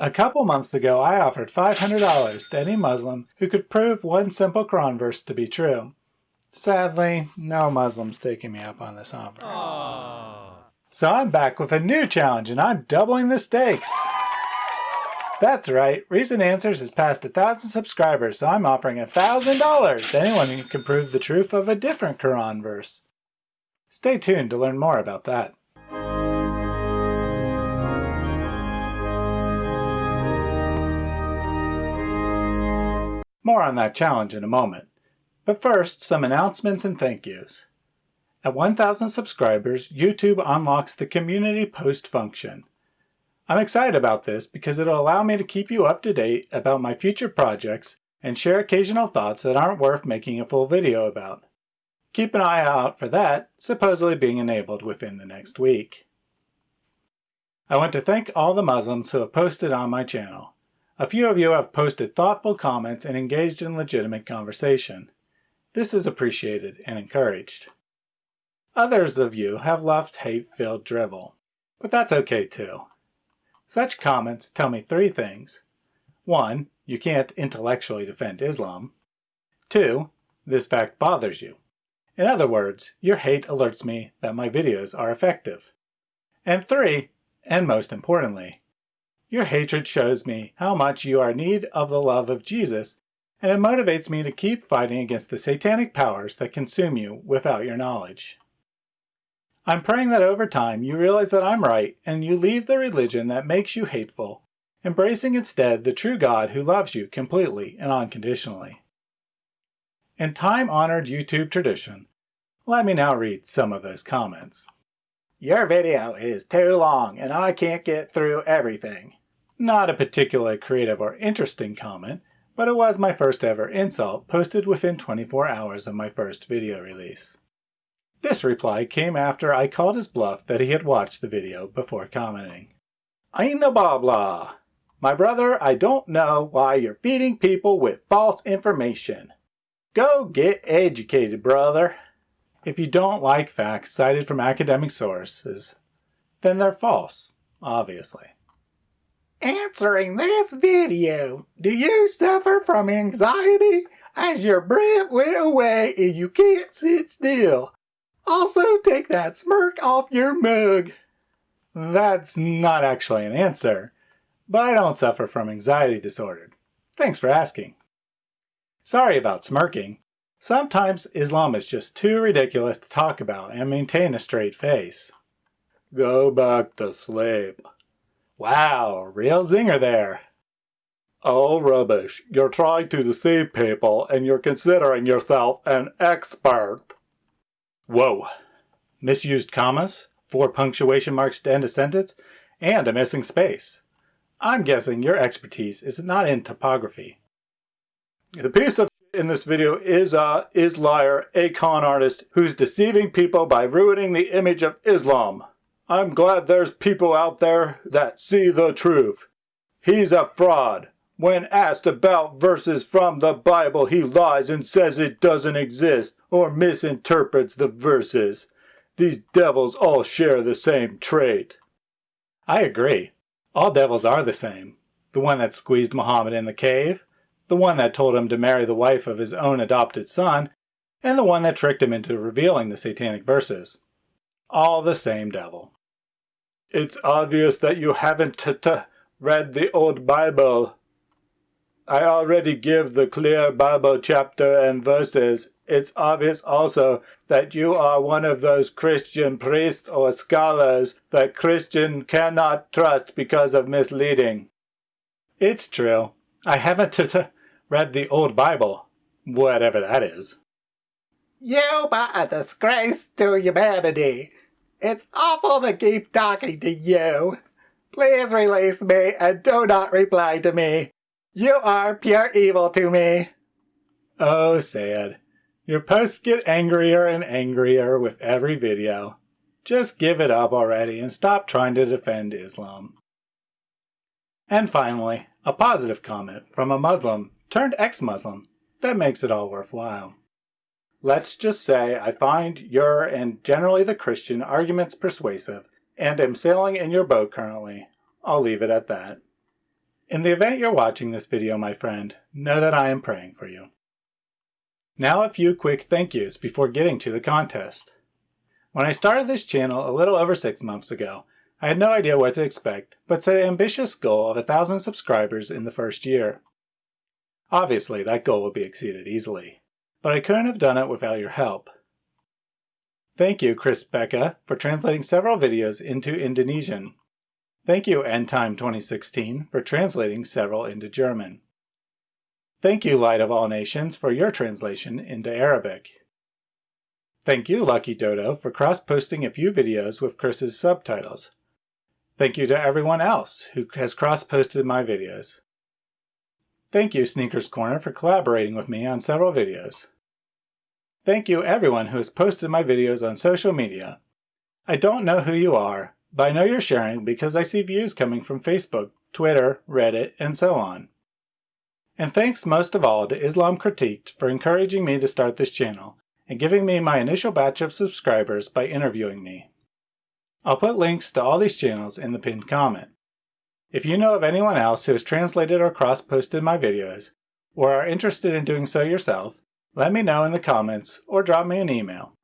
A couple months ago, I offered $500 to any Muslim who could prove one simple Quran verse to be true. Sadly, no Muslim's taking me up on this offer. Aww. So I'm back with a new challenge and I'm doubling the stakes. That's right, Recent Answers has passed a thousand subscribers, so I'm offering a thousand dollars to anyone who can prove the truth of a different Quran verse. Stay tuned to learn more about that. More on that challenge in a moment. But first, some announcements and thank yous. At 1,000 subscribers, YouTube unlocks the Community Post function. I'm excited about this because it'll allow me to keep you up to date about my future projects and share occasional thoughts that aren't worth making a full video about. Keep an eye out for that, supposedly being enabled within the next week. I want to thank all the Muslims who have posted on my channel. A few of you have posted thoughtful comments and engaged in legitimate conversation. This is appreciated and encouraged. Others of you have left hate-filled drivel, but that's okay too. Such comments tell me three things. One, you can't intellectually defend Islam. Two, this fact bothers you. In other words, your hate alerts me that my videos are effective. And three, and most importantly, your hatred shows me how much you are in need of the love of Jesus, and it motivates me to keep fighting against the satanic powers that consume you without your knowledge. I'm praying that over time you realize that I'm right and you leave the religion that makes you hateful, embracing instead the true God who loves you completely and unconditionally. In time-honored YouTube tradition, let me now read some of those comments. Your video is too long and I can't get through everything. Not a particularly creative or interesting comment, but it was my first ever insult posted within 24 hours of my first video release. This reply came after I called his bluff that he had watched the video before commenting. Aina blah blah. My brother, I don't know why you're feeding people with false information. Go get educated, brother. If you don't like facts cited from academic sources, then they're false, obviously. Answering this video, do you suffer from anxiety as your breath went away and you can't sit still? Also take that smirk off your mug. That's not actually an answer, but I don't suffer from anxiety disorder. Thanks for asking. Sorry about smirking. Sometimes Islam is just too ridiculous to talk about and maintain a straight face. Go back to sleep. Wow, real zinger there. Oh, rubbish. You're trying to deceive people and you're considering yourself an expert. Whoa. Misused commas, four punctuation marks to end a sentence, and a missing space. I'm guessing your expertise is not in topography. The piece of in this video is uh, is liar, a con artist who's deceiving people by ruining the image of Islam. I'm glad there's people out there that see the truth. He's a fraud. When asked about verses from the Bible, he lies and says it doesn't exist or misinterprets the verses. These devils all share the same trait. I agree. All devils are the same. The one that squeezed Muhammad in the cave, the one that told him to marry the wife of his own adopted son, and the one that tricked him into revealing the satanic verses. All the same devil. It's obvious that you haven't read the old Bible. I already give the clear Bible chapter and verses. It's obvious also that you are one of those Christian priests or scholars that Christian cannot trust because of misleading. It's true. I haven't read the old Bible, whatever that is. You are a disgrace to humanity. It's awful to keep talking to you. Please release me and do not reply to me. You are pure evil to me. Oh, sad. Your posts get angrier and angrier with every video. Just give it up already and stop trying to defend Islam. And finally, a positive comment from a Muslim turned ex-Muslim that makes it all worthwhile. Let's just say I find your and generally the Christian arguments persuasive and am sailing in your boat currently. I'll leave it at that. In the event you're watching this video, my friend, know that I am praying for you. Now a few quick thank yous before getting to the contest. When I started this channel a little over six months ago, I had no idea what to expect, but set an ambitious goal of a thousand subscribers in the first year. Obviously, that goal will be exceeded easily, but I couldn't have done it without your help. Thank you, Chris Becca, for translating several videos into Indonesian. Thank you, EndTime 2016, for translating several into German. Thank you, Light of All Nations, for your translation into Arabic. Thank you, Lucky Dodo, for cross-posting a few videos with Chris's subtitles. Thank you to everyone else who has cross-posted my videos. Thank you, Sneakers Corner, for collaborating with me on several videos. Thank you everyone who has posted my videos on social media. I don't know who you are, but I know you're sharing because I see views coming from Facebook, Twitter, Reddit, and so on. And thanks most of all to Islam Critiqued for encouraging me to start this channel and giving me my initial batch of subscribers by interviewing me. I'll put links to all these channels in the pinned comment. If you know of anyone else who has translated or cross-posted my videos, or are interested in doing so yourself, let me know in the comments or drop me an email.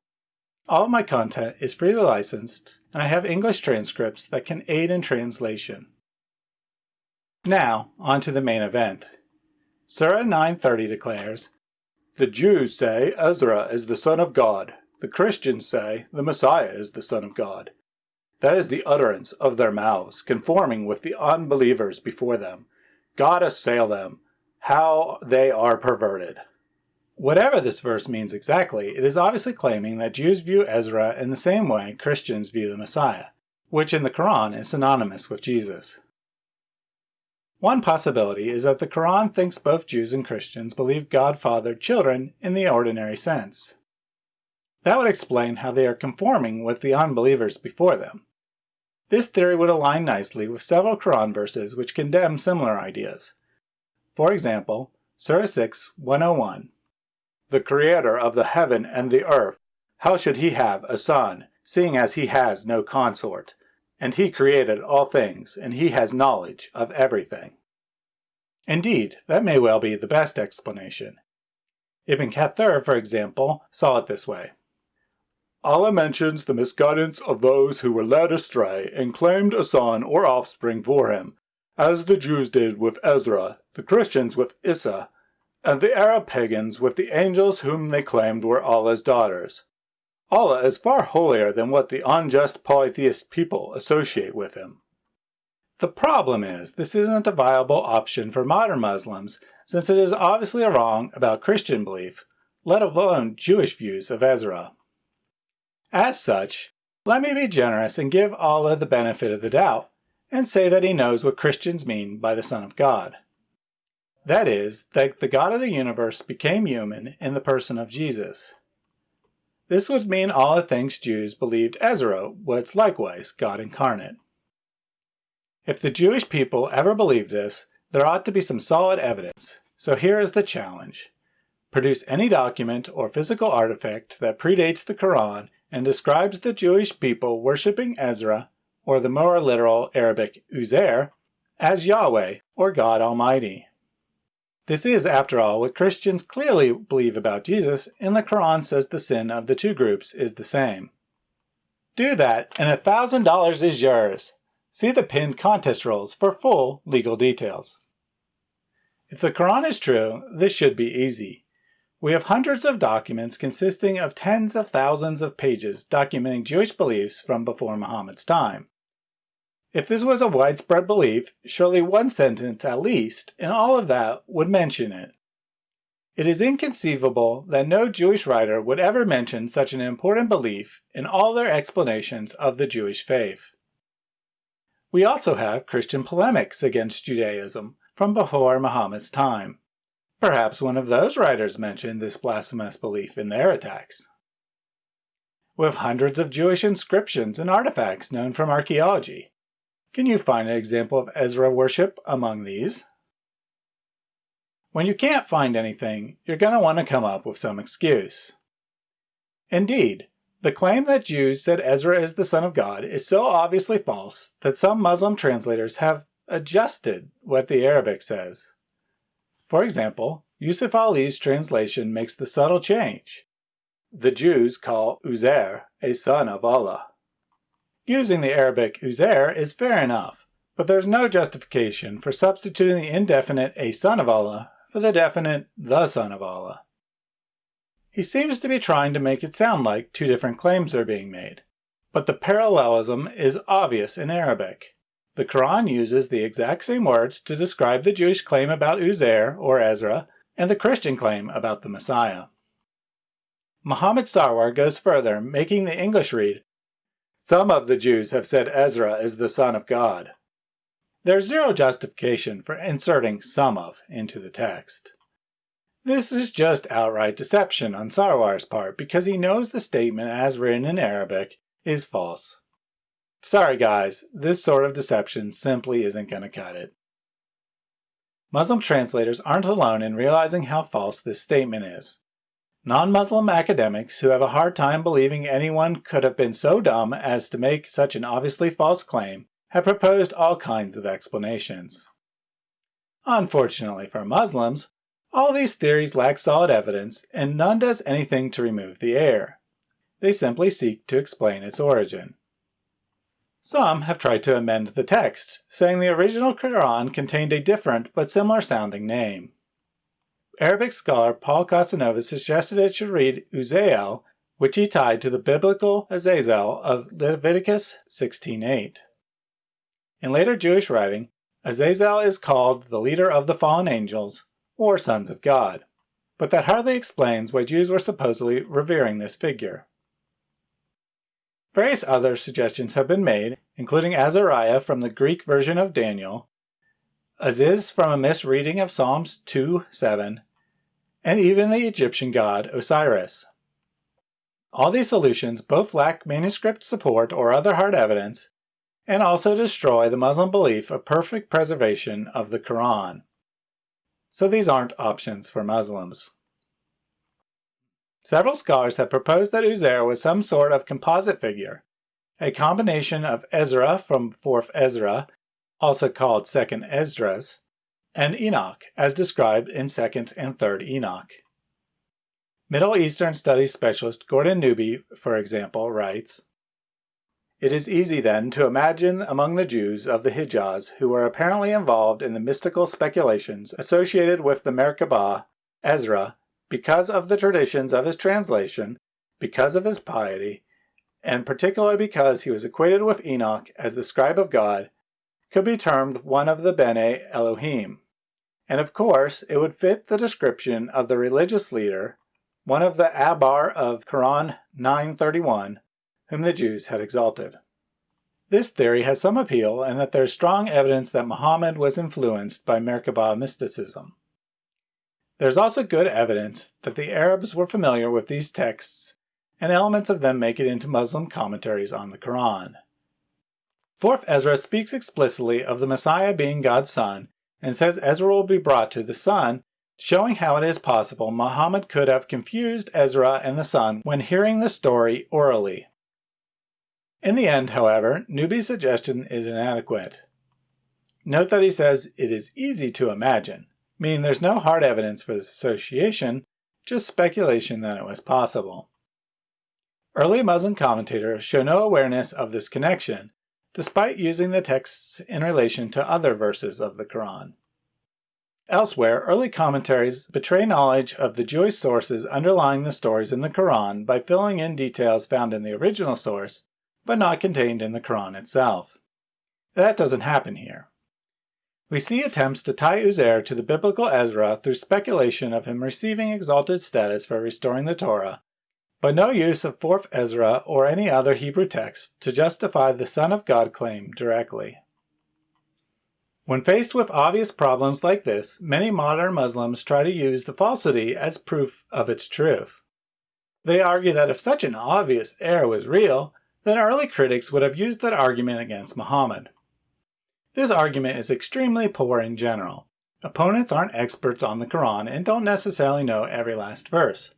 All of my content is freely licensed, and I have English transcripts that can aid in translation. Now, on to the main event. Surah 930 declares, The Jews say Ezra is the son of God. The Christians say the Messiah is the son of God. That is the utterance of their mouths, conforming with the unbelievers before them. God assail them, how they are perverted. Whatever this verse means exactly, it is obviously claiming that Jews view Ezra in the same way Christians view the Messiah, which in the Quran is synonymous with Jesus. One possibility is that the Quran thinks both Jews and Christians believe God fathered children in the ordinary sense. That would explain how they are conforming with the unbelievers before them. This theory would align nicely with several Quran verses which condemn similar ideas. For example, Surah 6, 101. The Creator of the heaven and the earth, how should he have a son, seeing as he has no consort? And he created all things, and he has knowledge of everything. Indeed, that may well be the best explanation. Ibn Kathir, for example, saw it this way. Allah mentions the misguidance of those who were led astray and claimed a son or offspring for him, as the Jews did with Ezra, the Christians with Isa, and the Arab pagans with the angels whom they claimed were Allah's daughters. Allah is far holier than what the unjust polytheist people associate with him. The problem is, this isn't a viable option for modern Muslims since it is obviously a wrong about Christian belief, let alone Jewish views of Ezra. As such, let me be generous and give Allah the benefit of the doubt and say that he knows what Christians mean by the Son of God. That is, that the God of the universe became human in the person of Jesus. This would mean Allah thinks Jews believed Ezra was likewise God incarnate. If the Jewish people ever believed this, there ought to be some solid evidence. So here is the challenge. Produce any document or physical artifact that predates the Quran and describes the Jewish people worshipping Ezra, or the more literal Arabic Uzair, as Yahweh or God Almighty. This is, after all, what Christians clearly believe about Jesus, and the Quran says the sin of the two groups is the same. Do that, and a $1,000 is yours. See the pinned contest rules for full legal details. If the Quran is true, this should be easy. We have hundreds of documents consisting of tens of thousands of pages documenting Jewish beliefs from before Muhammad's time. If this was a widespread belief, surely one sentence at least in all of that would mention it. It is inconceivable that no Jewish writer would ever mention such an important belief in all their explanations of the Jewish faith. We also have Christian polemics against Judaism from before Muhammad's time. Perhaps one of those writers mentioned this blasphemous belief in their attacks. With hundreds of Jewish inscriptions and artifacts known from archaeology, can you find an example of Ezra worship among these? When you can't find anything, you're going to want to come up with some excuse. Indeed, the claim that Jews said Ezra is the son of God is so obviously false that some Muslim translators have adjusted what the Arabic says. For example, Yusuf Ali's translation makes the subtle change. The Jews call Uzair a son of Allah. Using the Arabic Uzair is fair enough, but there's no justification for substituting the indefinite a son of Allah for the definite the son of Allah. He seems to be trying to make it sound like two different claims are being made, but the parallelism is obvious in Arabic. The Quran uses the exact same words to describe the Jewish claim about Uzair or Ezra and the Christian claim about the Messiah. Muhammad Sarwar goes further, making the English read, Some of the Jews have said Ezra is the son of God. There's zero justification for inserting some of into the text. This is just outright deception on Sarwar's part because he knows the statement as written in Arabic is false. Sorry guys, this sort of deception simply isn't going to cut it. Muslim translators aren't alone in realizing how false this statement is. Non-Muslim academics who have a hard time believing anyone could have been so dumb as to make such an obviously false claim have proposed all kinds of explanations. Unfortunately for Muslims, all these theories lack solid evidence and none does anything to remove the error. They simply seek to explain its origin. Some have tried to amend the text, saying the original Quran contained a different but similar sounding name. Arabic scholar Paul Casanova suggested it should read Uzael, which he tied to the biblical Azazel of Leviticus 16.8. In later Jewish writing, Azazel is called the leader of the fallen angels, or sons of God, but that hardly explains why Jews were supposedly revering this figure. Various other suggestions have been made, including Azariah from the Greek version of Daniel, Aziz from a misreading of Psalms 2:7, and even the Egyptian god Osiris. All these solutions both lack manuscript support or other hard evidence, and also destroy the Muslim belief of perfect preservation of the Quran. So these aren't options for Muslims. Several scholars have proposed that Uzair was some sort of composite figure, a combination of Ezra from 4th Ezra, also called 2nd Esdras, and Enoch, as described in 2nd and 3rd Enoch. Middle Eastern Studies specialist Gordon Newby, for example, writes, It is easy then to imagine among the Jews of the Hijaz who were apparently involved in the mystical speculations associated with the Merkabah, Ezra, because of the traditions of his translation, because of his piety, and particularly because he was equated with Enoch as the scribe of God, could be termed one of the Bene Elohim. And of course, it would fit the description of the religious leader, one of the Ahbar of Quran 931, whom the Jews had exalted. This theory has some appeal in that there is strong evidence that Muhammad was influenced by Merkabah mysticism. There's also good evidence that the Arabs were familiar with these texts and elements of them make it into Muslim commentaries on the Quran. 4th Ezra speaks explicitly of the Messiah being God's son and says Ezra will be brought to the son, showing how it is possible Muhammad could have confused Ezra and the son when hearing the story orally. In the end, however, Newby's suggestion is inadequate. Note that he says it is easy to imagine meaning there's no hard evidence for this association, just speculation that it was possible. Early Muslim commentators show no awareness of this connection, despite using the texts in relation to other verses of the Quran. Elsewhere, early commentaries betray knowledge of the Jewish sources underlying the stories in the Quran by filling in details found in the original source, but not contained in the Quran itself. That doesn't happen here. We see attempts to tie Uzair to the biblical Ezra through speculation of him receiving exalted status for restoring the Torah, but no use of 4th Ezra or any other Hebrew text to justify the Son of God claim directly. When faced with obvious problems like this, many modern Muslims try to use the falsity as proof of its truth. They argue that if such an obvious error was real, then early critics would have used that argument against Muhammad. This argument is extremely poor in general. Opponents aren't experts on the Quran and don't necessarily know every last verse.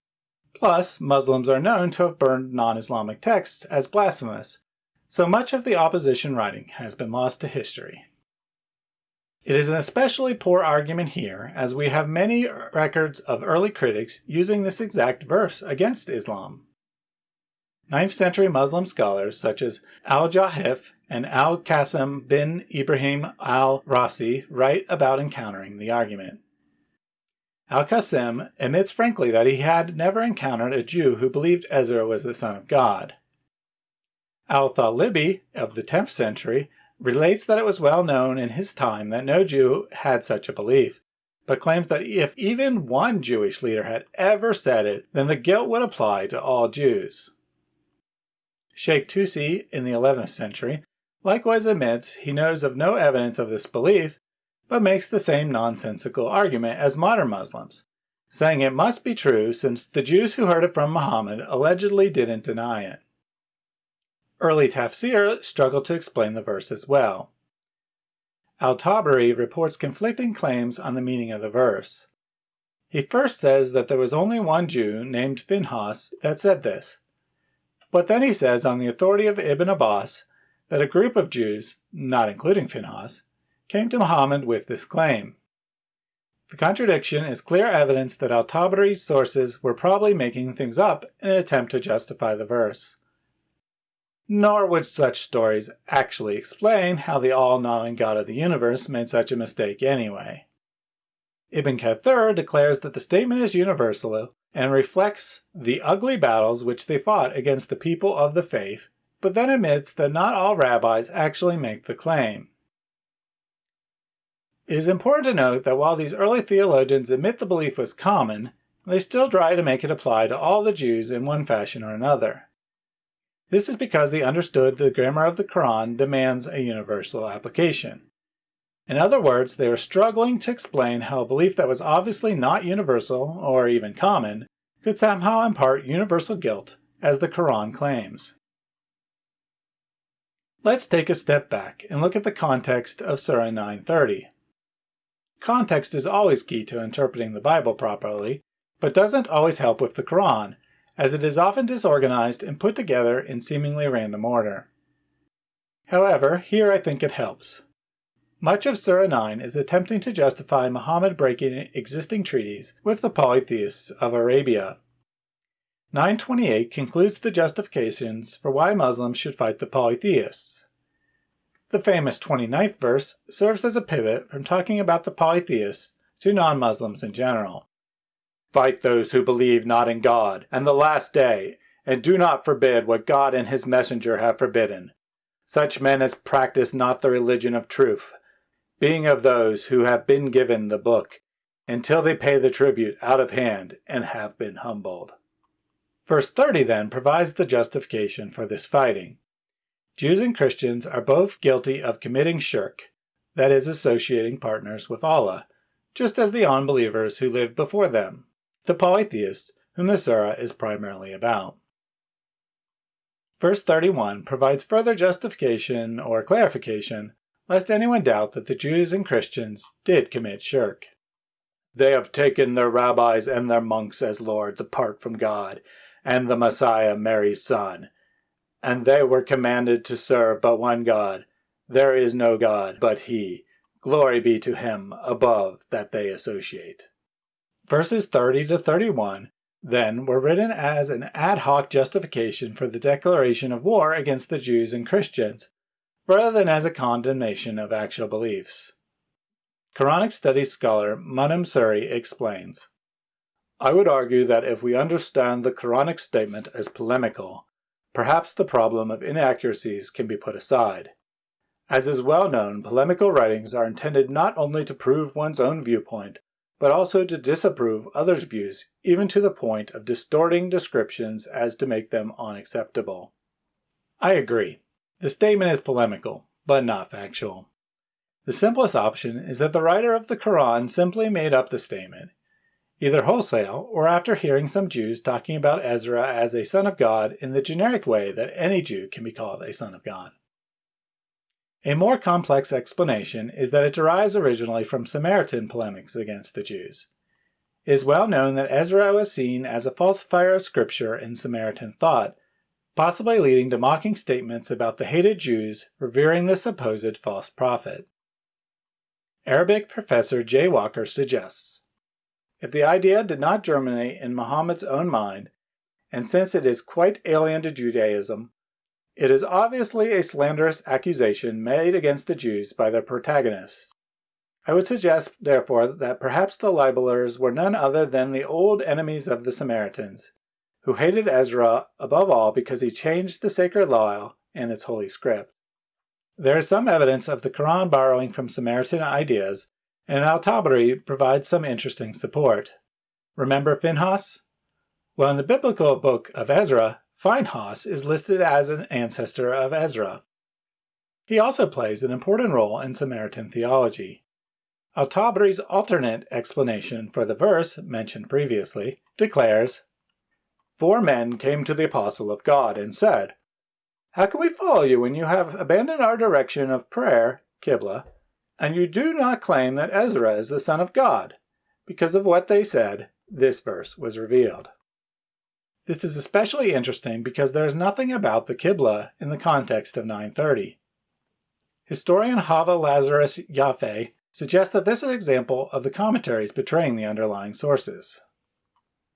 Plus, Muslims are known to have burned non-Islamic texts as blasphemous, so much of the opposition writing has been lost to history. It is an especially poor argument here, as we have many records of early critics using this exact verse against Islam. 9th century Muslim scholars such as al-Jahiz and al-Qasim bin Ibrahim al-Rassi write about encountering the argument. Al-Qasim admits frankly that he had never encountered a Jew who believed Ezra was the son of God. Al-Thalibi of the 10th century relates that it was well known in his time that no Jew had such a belief, but claims that if even one Jewish leader had ever said it, then the guilt would apply to all Jews. Sheikh Tusi in the 11th century likewise admits he knows of no evidence of this belief, but makes the same nonsensical argument as modern Muslims, saying it must be true since the Jews who heard it from Muhammad allegedly didn't deny it. Early tafsir struggled to explain the verse as well. Al-Tabari reports conflicting claims on the meaning of the verse. He first says that there was only one Jew named Finhas that said this, but then he says on the authority of Ibn Abbas that a group of Jews, not including Phinehas, came to Muhammad with this claim. The contradiction is clear evidence that al-Tabari's sources were probably making things up in an attempt to justify the verse. Nor would such stories actually explain how the all-knowing God of the universe made such a mistake anyway. Ibn Kathir declares that the statement is universal and reflects the ugly battles which they fought against the people of the faith, but then admits that not all rabbis actually make the claim. It is important to note that while these early theologians admit the belief was common, they still try to make it apply to all the Jews in one fashion or another. This is because they understood the grammar of the Quran demands a universal application. In other words, they were struggling to explain how a belief that was obviously not universal, or even common, could somehow impart universal guilt, as the Quran claims. Let's take a step back and look at the context of Surah 930. Context is always key to interpreting the Bible properly, but doesn't always help with the Quran, as it is often disorganized and put together in seemingly random order. However, here I think it helps. Much of Surah 9 is attempting to justify Muhammad breaking existing treaties with the polytheists of Arabia. 928 concludes the justifications for why Muslims should fight the polytheists. The famous 29th verse serves as a pivot from talking about the polytheists to non-Muslims in general. Fight those who believe not in God and the last day, and do not forbid what God and his messenger have forbidden. Such men as practice not the religion of truth, being of those who have been given the book, until they pay the tribute out of hand and have been humbled. Verse 30 then provides the justification for this fighting. Jews and Christians are both guilty of committing shirk, that is, associating partners with Allah, just as the unbelievers who lived before them, the polytheists, whom the surah is primarily about. Verse 31 provides further justification or clarification lest anyone doubt that the Jews and Christians did commit shirk. They have taken their rabbis and their monks as lords apart from God, and the Messiah Mary's son. And they were commanded to serve but one God. There is no God but He. Glory be to Him above that they associate. Verses 30 to 31 then were written as an ad hoc justification for the declaration of war against the Jews and Christians, rather than as a condemnation of actual beliefs. Quranic studies scholar Munim Sirry explains, I would argue that if we understand the Quranic statement as polemical, perhaps the problem of inaccuracies can be put aside. As is well known, polemical writings are intended not only to prove one's own viewpoint, but also to disapprove others' views, even to the point of distorting descriptions as to make them unacceptable. I agree. The statement is polemical, but not factual. The simplest option is that the writer of the Quran simply made up the statement, either wholesale or after hearing some Jews talking about Ezra as a son of God in the generic way that any Jew can be called a son of God. A more complex explanation is that it derives originally from Samaritan polemics against the Jews. It is well known that Ezra was seen as a falsifier of scripture in Samaritan thought, possibly leading to mocking statements about the hated Jews revering the supposed false prophet. Arabic professor Jay Walker suggests. If the idea did not germinate in Muhammad's own mind, and since it is quite alien to Judaism, it is obviously a slanderous accusation made against the Jews by their protagonists. I would suggest, therefore, that perhaps the libelers were none other than the old enemies of the Samaritans, who hated Ezra above all because he changed the sacred law and its holy script. There is some evidence of the Quran borrowing from Samaritan ideas, and Al-Tabari provides some interesting support. Remember Phinehas? Well, in the biblical book of Ezra, Phinehas is listed as an ancestor of Ezra. He also plays an important role in Samaritan theology. Al-Tabari's alternate explanation for the verse mentioned previously declares, Four men came to the apostle of God and said, How can we follow you when you have abandoned our direction of prayer, Qibla, and you do not claim that Ezra is the son of God? Because of what they said, this verse was revealed. This is especially interesting because there is nothing about the Qibla in the context of 930. Historian Hava Lazarus Yafeh suggests that this is an example of the commentaries betraying the underlying sources.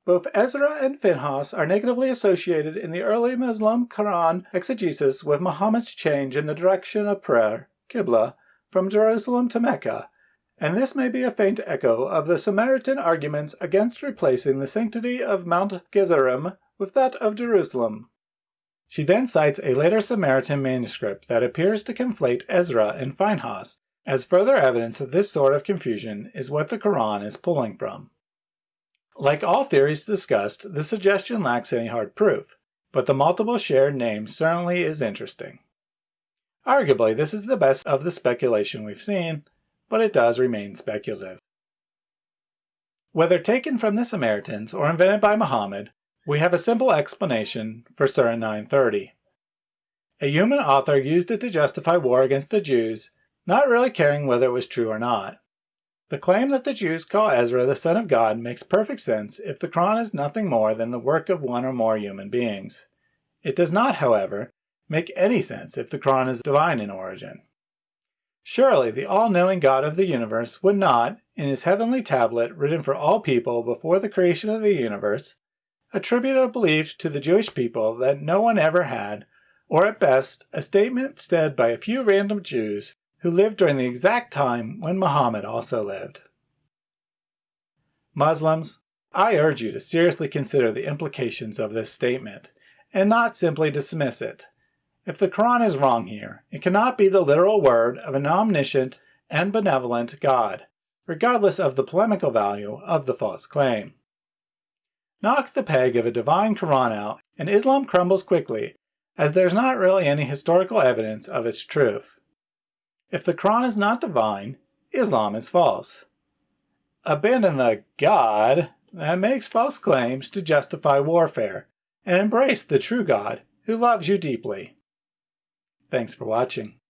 Both Ezra and Phinehas are negatively associated in the early Muslim Quran exegesis with Muhammad's change in the direction of prayer, Qibla, from Jerusalem to Mecca, and this may be a faint echo of the Samaritan arguments against replacing the sanctity of Mount Gerizim with that of Jerusalem. She then cites a later Samaritan manuscript that appears to conflate Ezra and Phinehas as further evidence that this sort of confusion is what the Quran is pulling from. Like all theories discussed, the suggestion lacks any hard proof, but the multiple shared names certainly is interesting. Arguably, this is the best of the speculation we've seen, but it does remain speculative. Whether taken from the Samaritans or invented by Muhammad, we have a simple explanation for Surah 930. A human author used it to justify war against the Jews, not really caring whether it was true or not. The claim that the Jews call Ezra the son of God makes perfect sense if the Quran is nothing more than the work of one or more human beings. It does not, however, make any sense if the Quran is divine in origin. Surely the all-knowing God of the universe would not, in his heavenly tablet written for all people before the creation of the universe, attribute a belief to the Jewish people that no one ever had, or at best, a statement said by a few random Jews who lived during the exact time when Muhammad also lived. Muslims, I urge you to seriously consider the implications of this statement, and not simply dismiss it. If the Quran is wrong here, it cannot be the literal word of an omniscient and benevolent God, regardless of the polemical value of the false claim. Knock the peg of a divine Quran out, and Islam crumbles quickly, as there's not really any historical evidence of its truth. If the Quran is not divine, Islam is false. Abandon the God that makes false claims to justify warfare, and embrace the true God who loves you deeply. Thanks for watching.